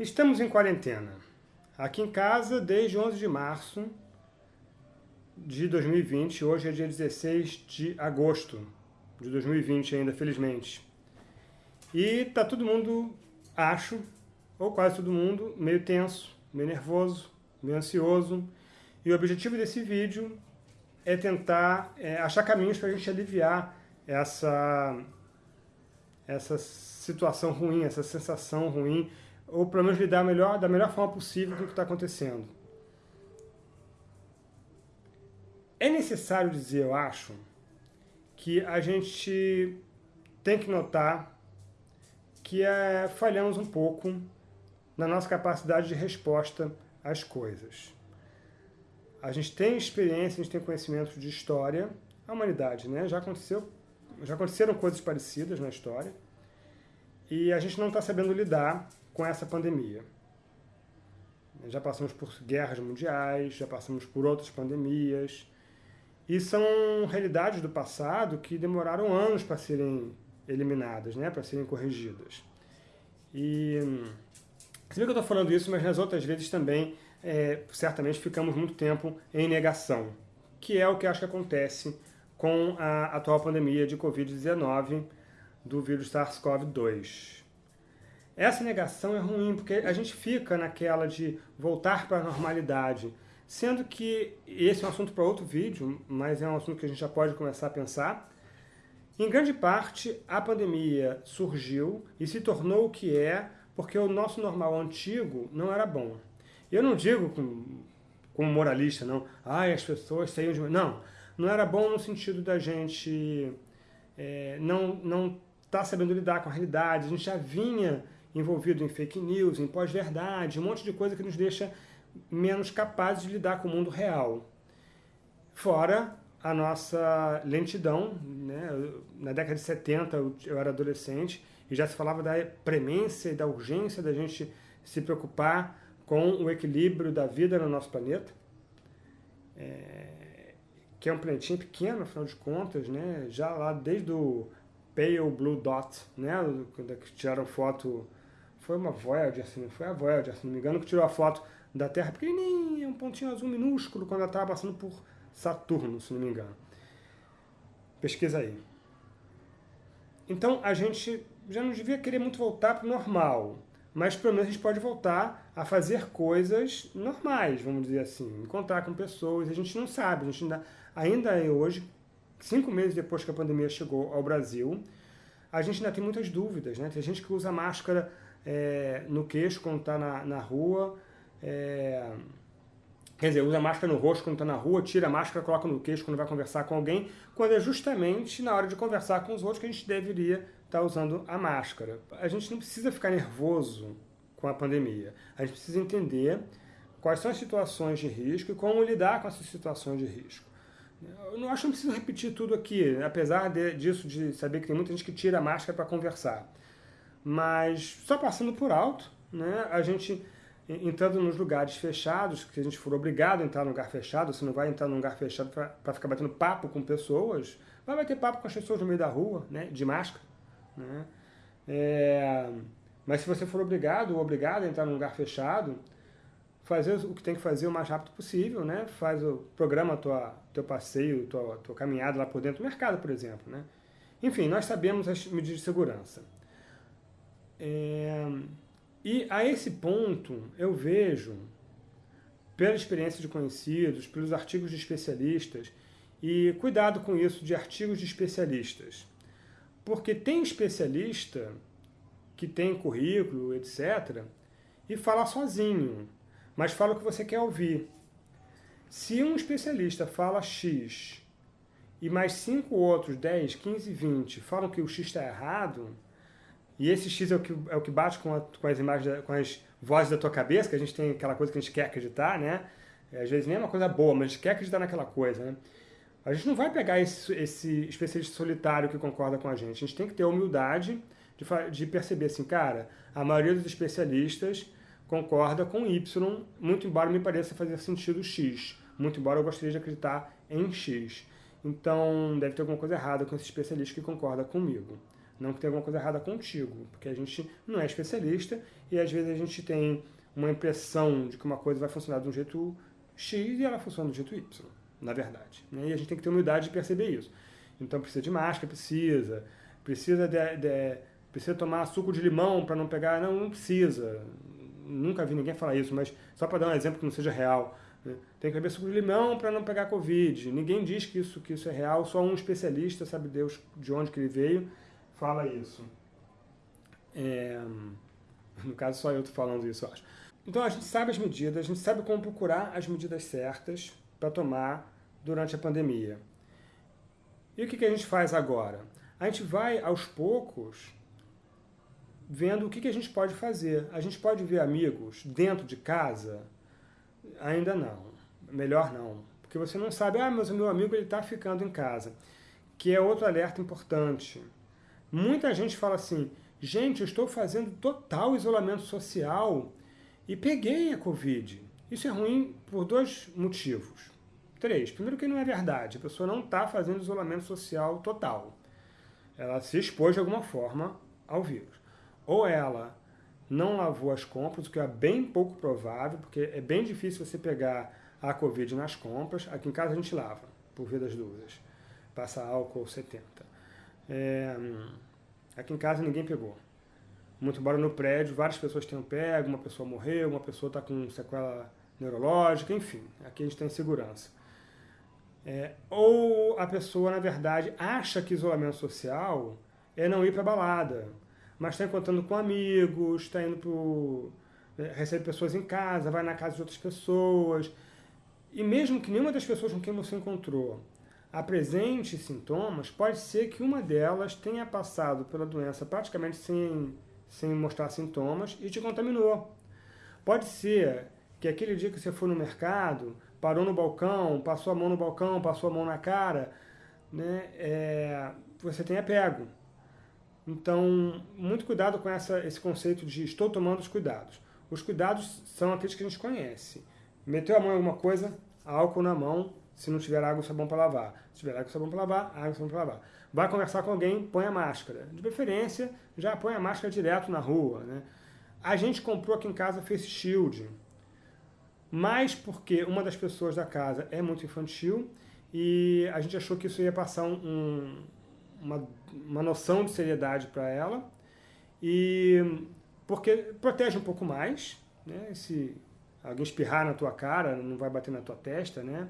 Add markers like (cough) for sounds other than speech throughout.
Estamos em quarentena. Aqui em casa desde 11 de março de 2020. Hoje é dia 16 de agosto de 2020 ainda, felizmente. E tá todo mundo, acho, ou quase todo mundo, meio tenso, meio nervoso, meio ansioso. E o objetivo desse vídeo é tentar é, achar caminhos para a gente aliviar essa, essa situação ruim, essa sensação ruim ou pelo menos lidar melhor, da melhor forma possível com o que está acontecendo. É necessário dizer, eu acho, que a gente tem que notar que é, falhamos um pouco na nossa capacidade de resposta às coisas. A gente tem experiência, a gente tem conhecimento de história, a humanidade, né? Já aconteceu, já aconteceram coisas parecidas na história, e a gente não está sabendo lidar com essa pandemia. Já passamos por guerras mundiais, já passamos por outras pandemias, e são realidades do passado que demoraram anos para serem eliminadas, né, para serem corrigidas. E vê que eu estou falando isso, mas nas outras vezes também, é, certamente, ficamos muito tempo em negação, que é o que acho que acontece com a atual pandemia de Covid-19 do vírus SARS-CoV-2. Essa negação é ruim, porque a gente fica naquela de voltar para a normalidade, sendo que esse é um assunto para outro vídeo, mas é um assunto que a gente já pode começar a pensar. Em grande parte, a pandemia surgiu e se tornou o que é porque o nosso normal antigo não era bom. Eu não digo como, como moralista, não, ai, as pessoas saíam de... Não, não era bom no sentido da gente é, não não estar tá sabendo lidar com a realidade, a gente já vinha envolvido em fake news, em pós-verdade, um monte de coisa que nos deixa menos capazes de lidar com o mundo real. Fora a nossa lentidão, né? na década de 70 eu era adolescente e já se falava da premência e da urgência da gente se preocupar com o equilíbrio da vida no nosso planeta, é, que é um planetinho pequeno, afinal de contas, né? já lá desde o Pale Blue Dot, né? quando tiraram foto foi uma Voyager, assim, foi a Voyager, se não me engano, que tirou a foto da Terra pequenininha, um pontinho azul minúsculo, quando ela estava passando por Saturno, se não me engano. Pesquisa aí. Então, a gente já não devia querer muito voltar para o normal, mas pelo menos a gente pode voltar a fazer coisas normais, vamos dizer assim, encontrar com pessoas, a gente não sabe, a gente ainda, ainda é hoje, cinco meses depois que a pandemia chegou ao Brasil, a gente ainda tem muitas dúvidas, né? Tem gente que usa máscara é, no queixo quando está na, na rua, é, quer dizer, usa máscara no rosto quando está na rua, tira a máscara, coloca no queixo quando vai conversar com alguém, quando é justamente na hora de conversar com os outros que a gente deveria estar tá usando a máscara. A gente não precisa ficar nervoso com a pandemia, a gente precisa entender quais são as situações de risco e como lidar com essas situações de risco. Eu não acho que não preciso repetir tudo aqui, apesar de, disso, de saber que tem muita gente que tira a máscara para conversar. Mas só passando por alto, né, a gente entrando nos lugares fechados, que a gente for obrigado a entrar num lugar fechado, você não vai entrar num lugar fechado para ficar batendo papo com pessoas, vai bater papo com as pessoas no meio da rua, né, de máscara. Né? É, mas se você for obrigado ou obrigado a entrar num lugar fechado, fazer o que tem que fazer o mais rápido possível, né? Faz o programa tua teu passeio, tua, tua caminhada lá por dentro do mercado, por exemplo, né? Enfim, nós sabemos as medidas de segurança. É, e a esse ponto eu vejo, pela experiência de conhecidos, pelos artigos de especialistas, e cuidado com isso de artigos de especialistas, porque tem especialista que tem currículo, etc., e fala sozinho, mas fala o que você quer ouvir. Se um especialista fala X e mais cinco outros, 10, 15, 20, falam que o X está errado, e esse X é o que, é o que bate com, a, com as imagens, com as vozes da tua cabeça, que a gente tem aquela coisa que a gente quer acreditar, né? Às vezes nem é uma coisa boa, mas a gente quer acreditar naquela coisa, né? A gente não vai pegar esse, esse especialista solitário que concorda com a gente. A gente tem que ter a humildade de, de perceber assim, cara, a maioria dos especialistas concorda com Y, muito embora me pareça fazer sentido X, muito embora eu gostaria de acreditar em X. Então, deve ter alguma coisa errada com esse especialista que concorda comigo. Não que tenha alguma coisa errada contigo, porque a gente não é especialista e às vezes a gente tem uma impressão de que uma coisa vai funcionar de um jeito X e ela funciona do jeito Y, na verdade. Né? E a gente tem que ter humildade de perceber isso. Então precisa de máscara, precisa. Precisa, de, de precisa tomar suco de limão para não pegar. Não, não precisa. Nunca vi ninguém falar isso, mas só para dar um exemplo que não seja real. Né? Tem que beber suco de limão para não pegar Covid. Ninguém diz que isso, que isso é real, só um especialista, sabe Deus de onde que ele veio, fala isso. É, (laughs) no caso, só eu estou falando isso, eu acho. Então a gente sabe as medidas, a gente sabe como procurar as medidas certas para tomar durante a pandemia. E o que, que a gente faz agora? A gente vai, aos poucos, vendo o que, que a gente pode fazer. A gente pode ver amigos dentro de casa? Ainda não. Melhor não. Porque você não sabe, ah, mas o meu amigo está ficando em casa. Que é outro alerta importante. Muita gente fala assim, gente, eu estou fazendo total isolamento social e peguei a Covid. Isso é ruim por dois motivos. Três. Primeiro que não é verdade. A pessoa não está fazendo isolamento social total. Ela se expôs de alguma forma ao vírus. Ou ela não lavou as compras, o que é bem pouco provável, porque é bem difícil você pegar a Covid nas compras. Aqui em casa a gente lava, por via das dúvidas. Passa álcool 70. É, aqui em casa ninguém pegou. Muito embora no prédio várias pessoas tenham pego, uma pessoa morreu, uma pessoa está com sequela neurológica, enfim, aqui a gente tem segurança. É, ou a pessoa, na verdade, acha que isolamento social é não ir para balada, mas está encontrando com amigos, está indo para. É, recebe pessoas em casa, vai na casa de outras pessoas. E mesmo que nenhuma das pessoas com quem você encontrou apresente sintomas, pode ser que uma delas tenha passado pela doença praticamente sem sem mostrar sintomas e te contaminou. Pode ser que aquele dia que você foi no mercado, parou no balcão, passou a mão no balcão, passou a mão na cara, né, é, você tenha pego. Então, muito cuidado com essa, esse conceito de estou tomando os cuidados. Os cuidados são aqueles que a gente conhece. Meteu a mão em alguma coisa, álcool na mão, se não tiver água e sabão para lavar. Se tiver água e sabão para lavar, água e sabão para lavar. Vai conversar com alguém, põe a máscara. De preferência, já põe a máscara direto na rua. Né? A gente comprou aqui em casa Face Shield, mas porque uma das pessoas da casa é muito infantil e a gente achou que isso ia passar um, uma, uma noção de seriedade para ela e porque protege um pouco mais, né? Se alguém espirrar na tua cara, não vai bater na tua testa, né?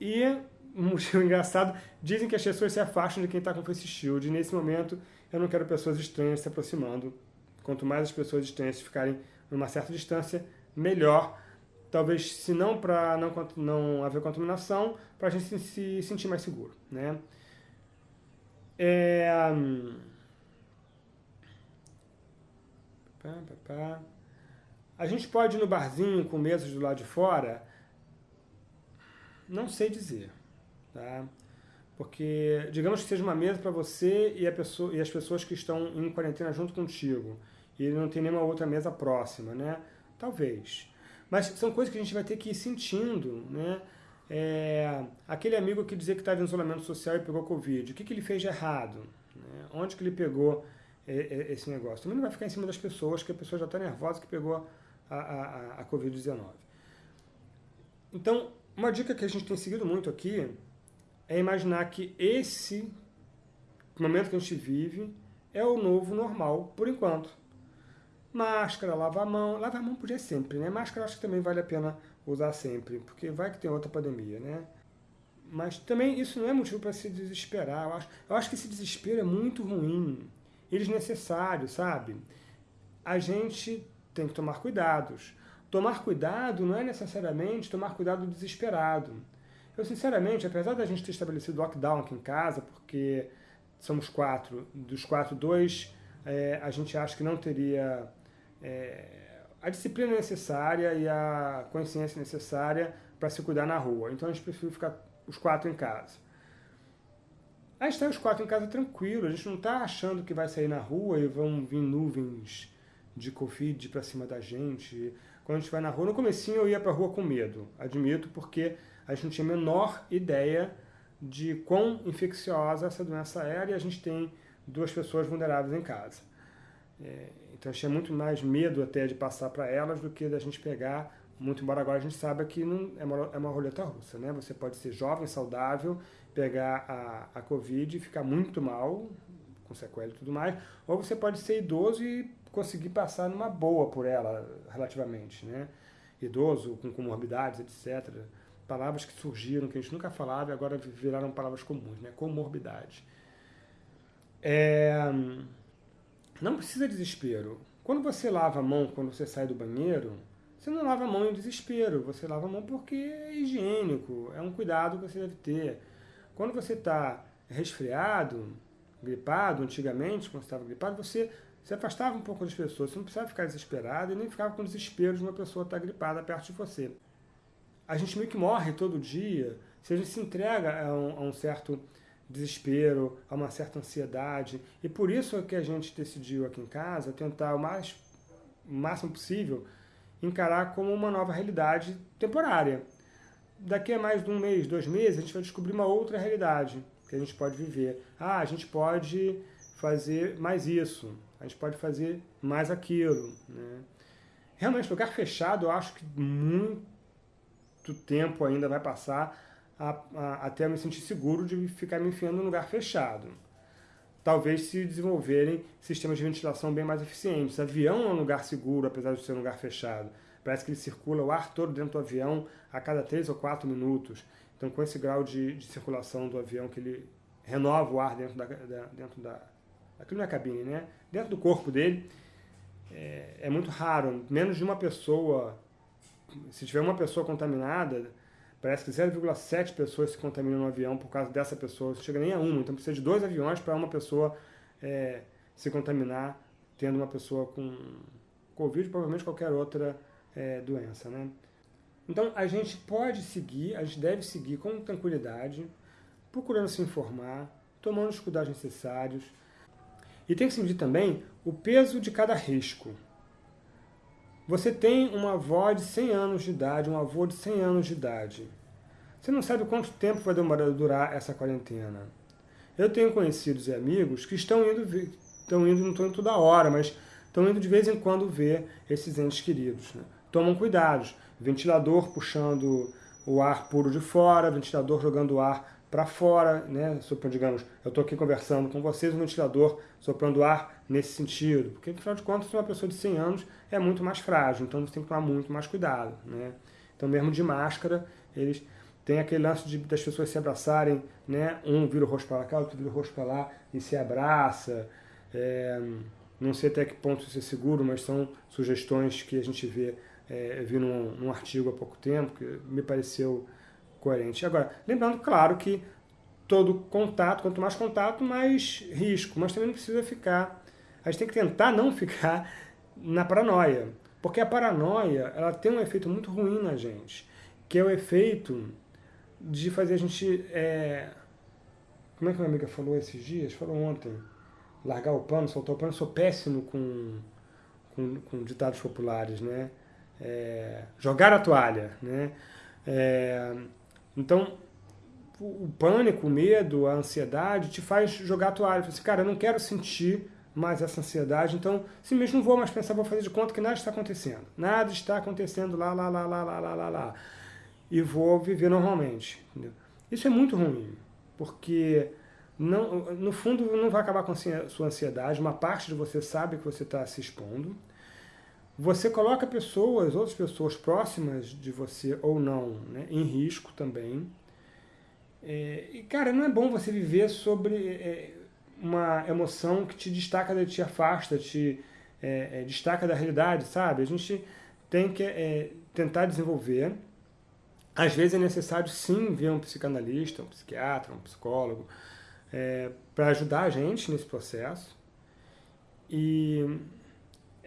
E (laughs) um motivo engraçado, dizem que as pessoas se afastam de quem está com face shield. E nesse momento, eu não quero pessoas estranhas se aproximando. Quanto mais as pessoas estranhas ficarem numa certa distância, melhor. Talvez, se não para não, não haver contaminação, para a gente se, se, sentir mais seguro. Né? É... A gente pode ir no barzinho com mesas do lado de fora? Não sei dizer. Tá? Porque, digamos que seja uma mesa para você e, pessoa, e as pessoas que estão em quarentena junto contigo, e não tem nenhuma outra mesa próxima, né? Talvez. Mas são coisas que a gente vai ter que ir sentindo, né? É, aquele amigo que dizia que estava em isolamento social e pegou Covid, o que, que ele fez de errado? Né? Onde que ele pegou esse negócio? Também não vai ficar em cima das pessoas, que a pessoa já está nervosa que pegou a, a, a Covid-19. Então, uma dica que a gente tem seguido muito aqui é imaginar que esse momento que a gente vive é o novo normal, por enquanto. Máscara, lavar a mão. Lavar a mão podia sempre, né? Máscara acho que também vale a pena usar sempre, porque vai que tem outra pandemia, né? Mas também isso não é motivo para se desesperar. Eu acho, eu acho que esse desespero é muito ruim e desnecessário, sabe? A gente tem que tomar cuidados. Tomar cuidado não é necessariamente tomar cuidado desesperado. Eu, sinceramente, apesar da gente ter estabelecido lockdown aqui em casa, porque somos quatro, dos quatro, dois, é, a gente acha que não teria é, a disciplina necessária e a consciência necessária para se cuidar na rua. Então a gente prefere ficar os quatro em casa. A gente está os quatro em casa tranquilo, a gente não está achando que vai sair na rua e vão vir nuvens de Covid para cima da gente. Quando a gente vai na rua, no comecinho eu ia para a rua com medo, admito, porque a gente não tinha a menor ideia de quão infecciosa essa doença era e a gente tem duas pessoas vulneráveis em casa. É, então gente tinha muito mais medo até de passar para elas do que da gente pegar, muito embora agora a gente saiba que não, é, uma, é uma roleta russa, né? Você pode ser jovem, saudável, pegar a, a Covid e ficar muito mal, com sequela e tudo mais, ou você pode ser idoso e conseguir passar numa boa por ela, relativamente, né? Idoso, com comorbidades, etc. Palavras que surgiram, que a gente nunca falava e agora viraram palavras comuns, né? Comorbidade. É... Não precisa de desespero. Quando você lava a mão, quando você sai do banheiro, você não lava a mão em desespero, você lava a mão porque é higiênico, é um cuidado que você deve ter. Quando você está resfriado, gripado, antigamente, quando você estava gripado, você se afastava um pouco das pessoas, você não precisava ficar desesperado e nem ficava com desespero de uma pessoa estar gripada perto de você. A gente meio que morre todo dia se a gente se entrega a um, a um certo desespero, a uma certa ansiedade. E por isso é que a gente decidiu aqui em casa tentar o, mais, o máximo possível encarar como uma nova realidade temporária. Daqui a mais de um mês, dois meses, a gente vai descobrir uma outra realidade que a gente pode viver. Ah, a gente pode fazer mais isso, a gente pode fazer mais aquilo. Né? Realmente, lugar fechado, eu acho que muito tempo ainda vai passar a, a, até eu me sentir seguro de ficar me enfiando num lugar fechado. Talvez se desenvolverem sistemas de ventilação bem mais eficientes. Avião é um lugar seguro, apesar de ser um lugar fechado. Parece que ele circula o ar todo dentro do avião a cada 3 ou 4 minutos. Então, com esse grau de, de circulação do avião, que ele renova o ar dentro da, da, dentro da... Aquilo não é cabine, né? Dentro do corpo dele, é, é muito raro. Menos de uma pessoa... Se tiver uma pessoa contaminada, Parece que 0,7 pessoas se contaminam no avião por causa dessa pessoa. Não chega nem a uma. Então precisa de dois aviões para uma pessoa é, se contaminar, tendo uma pessoa com Covid, provavelmente qualquer outra é, doença. Né? Então a gente pode seguir, a gente deve seguir com tranquilidade, procurando se informar, tomando os cuidados necessários. E tem que se medir também o peso de cada risco. Você tem uma avó de 100 anos de idade, um avô de 100 anos de idade. Você não sabe quanto tempo vai demorar durar essa quarentena. Eu tenho conhecidos e amigos que estão indo, estão indo não estão indo toda hora, mas estão indo de vez em quando ver esses entes queridos. Né? Tomam cuidados. Ventilador puxando o ar puro de fora, ventilador jogando o ar para fora, né? Digamos, eu estou aqui conversando com vocês, o ventilador soprando ar nesse sentido, porque afinal de contas uma pessoa de 100 anos é muito mais frágil, então você tem que tomar muito mais cuidado, né? Então mesmo de máscara, eles têm aquele lance de, das pessoas se abraçarem, né? Um vira o rosto para cá, outro vira o rosto para lá e se abraça. É, não sei até que ponto isso é seguro, mas são sugestões que a gente vê, é, vi num, num artigo há pouco tempo, que me pareceu coerente. Agora, lembrando, claro, que todo contato, quanto mais contato, mais risco, mas também não precisa ficar, a gente tem que tentar não ficar na paranoia, porque a paranoia, ela tem um efeito muito ruim na gente, que é o efeito de fazer a gente, é... como é que minha amiga falou esses dias? Falou ontem, largar o pano, soltar o pano, eu sou péssimo com, com, com ditados populares, né? É... jogar a toalha, né? É... Então, o pânico, o medo, a ansiedade te faz jogar a toalha. Você assim, cara, eu não quero sentir mais essa ansiedade, então simplesmente não vou mais pensar, vou fazer de conta que nada está acontecendo. Nada está acontecendo lá, lá, lá, lá, lá, lá, lá, lá. E vou viver normalmente. Entendeu? Isso é muito ruim, porque não, no fundo não vai acabar com a sua ansiedade, uma parte de você sabe que você está se expondo, você coloca pessoas, outras pessoas próximas de você ou não, né, em risco também. É, e, cara, não é bom você viver sobre é, uma emoção que te destaca, te afasta, te é, é destaca da realidade, sabe? A gente tem que é, tentar desenvolver. Às vezes é necessário, sim, ver um psicanalista, um psiquiatra, um psicólogo, é, para ajudar a gente nesse processo. E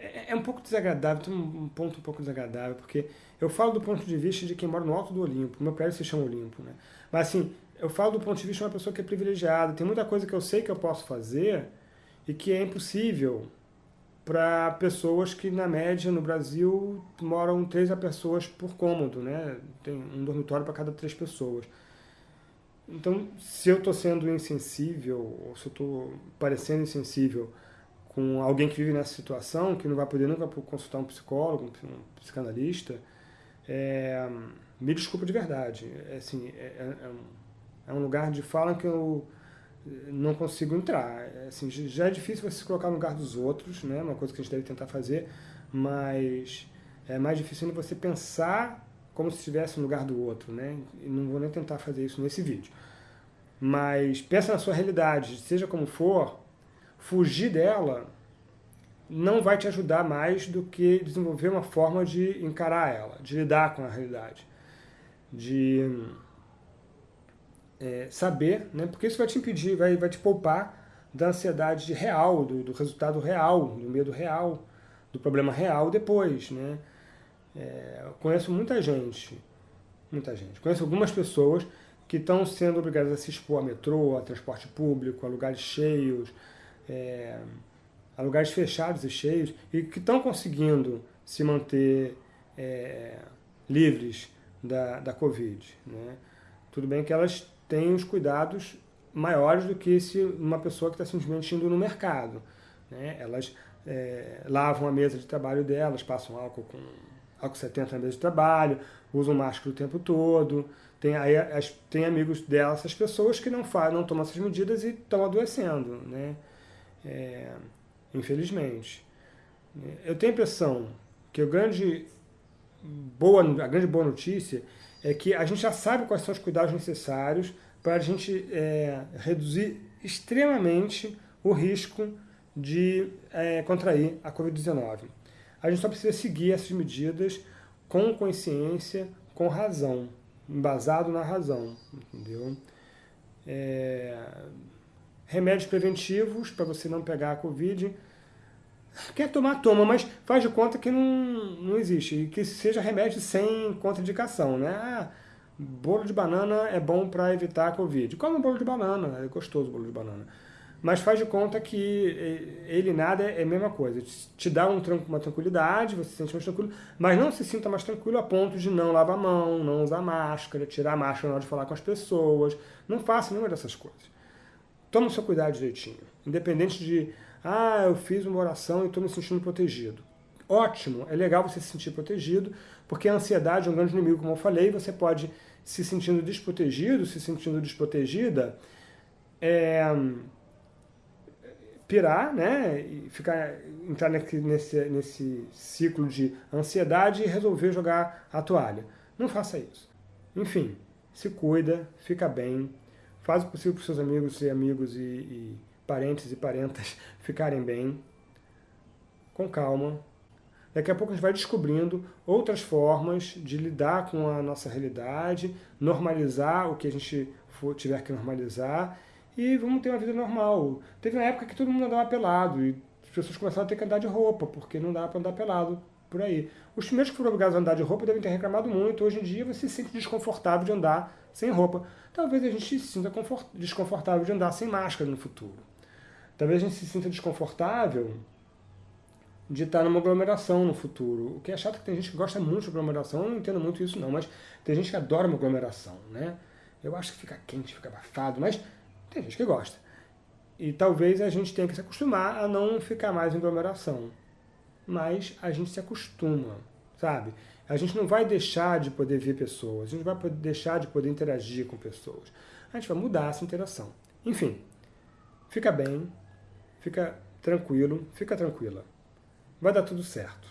é, é um pouco desagradável, tem um ponto um pouco desagradável, porque eu falo do ponto de vista de quem mora no alto do Olimpo, meu prédio se chama Olimpo, né? Mas assim, eu falo do ponto de vista de uma pessoa que é privilegiada, tem muita coisa que eu sei que eu posso fazer e que é impossível para pessoas que, na média, no Brasil, moram três pessoas por cômodo, né? Tem um dormitório para cada três pessoas. Então, se eu estou sendo insensível, ou se eu estou parecendo insensível com alguém que vive nessa situação, que não vai poder nunca consultar um psicólogo, um psicanalista, é, me desculpa de verdade. É, assim, é, é, é, um, é um lugar de fala que eu não consigo entrar. É, assim, já é difícil você se colocar no lugar dos outros, né? uma coisa que a gente deve tentar fazer, mas é mais difícil você pensar como se estivesse no lugar do outro. Né? E não vou nem tentar fazer isso nesse vídeo. Mas pensa na sua realidade, seja como for, fugir dela não vai te ajudar mais do que desenvolver uma forma de encarar ela, de lidar com a realidade, de é, saber, né? porque isso vai te impedir, vai, vai te poupar da ansiedade real, do, do resultado real, do medo real, do problema real depois. Né? É, conheço muita gente, muita gente, conheço algumas pessoas que estão sendo obrigadas a se expor a metrô, a transporte público, a lugares cheios, é, a lugares fechados e cheios, e que estão conseguindo se manter é, livres da, da Covid. Né? Tudo bem que elas têm os cuidados maiores do que se uma pessoa que está simplesmente indo no mercado. Né? Elas é, lavam a mesa de trabalho delas, passam álcool com álcool 70 na mesa de trabalho, usam máscara o tempo todo. Tem, aí, as, tem amigos delas, essas pessoas que não, fazem, não tomam essas medidas e estão adoecendo. Né? É, infelizmente. Eu tenho a impressão que a grande boa, a grande boa notícia é que a gente já sabe quais são os cuidados necessários para a gente é, reduzir extremamente o risco de é, contrair a Covid-19. A gente só precisa seguir essas medidas com consciência, com razão, embasado na razão, entendeu? É, remédios preventivos para você não pegar a Covid. Quer tomar, toma, mas faz de conta que não, não existe. E que seja remédio sem contraindicação, né? Ah, bolo de banana é bom para evitar a Covid. Come um bolo de banana, é gostoso o bolo de banana. Mas faz de conta que ele nada é a mesma coisa. Te dá um, uma tranquilidade, você se sente mais tranquilo, mas não se sinta mais tranquilo a ponto de não lavar a mão, não usar máscara, tirar a máscara na hora de falar com as pessoas. Não faça nenhuma dessas coisas. Toma o seu cuidado direitinho. Independente de, ah, eu fiz uma oração e estou me sentindo protegido. Ótimo, é legal você se sentir protegido, porque a ansiedade é um grande inimigo, como eu falei, você pode se sentindo desprotegido, se sentindo desprotegida, é, pirar, né, e ficar, entrar nesse, nesse ciclo de ansiedade e resolver jogar a toalha. Não faça isso. Enfim, se cuida, fica bem, Faz o possível para seus amigos e amigos e, e parentes e parentas (laughs) ficarem bem, com calma. Daqui a pouco a gente vai descobrindo outras formas de lidar com a nossa realidade, normalizar o que a gente for, tiver que normalizar e vamos ter uma vida normal. Teve uma época que todo mundo andava pelado e as pessoas começaram a ter que andar de roupa, porque não dá para andar pelado por aí. Os primeiros que foram obrigados a andar de roupa devem ter reclamado muito. Hoje em dia você se sente desconfortável de andar sem roupa. Talvez a gente se sinta desconfortável de andar sem máscara no futuro. Talvez a gente se sinta desconfortável de estar numa aglomeração no futuro. O que é chato é que tem gente que gosta muito de aglomeração, eu não entendo muito isso não, mas tem gente que adora uma aglomeração, né? Eu acho que fica quente, fica abafado, mas tem gente que gosta. E talvez a gente tenha que se acostumar a não ficar mais em aglomeração. Mas a gente se acostuma, sabe? A gente não vai deixar de poder ver pessoas, a gente não vai deixar de poder interagir com pessoas. A gente vai mudar essa interação. Enfim, fica bem, fica tranquilo, fica tranquila. Vai dar tudo certo.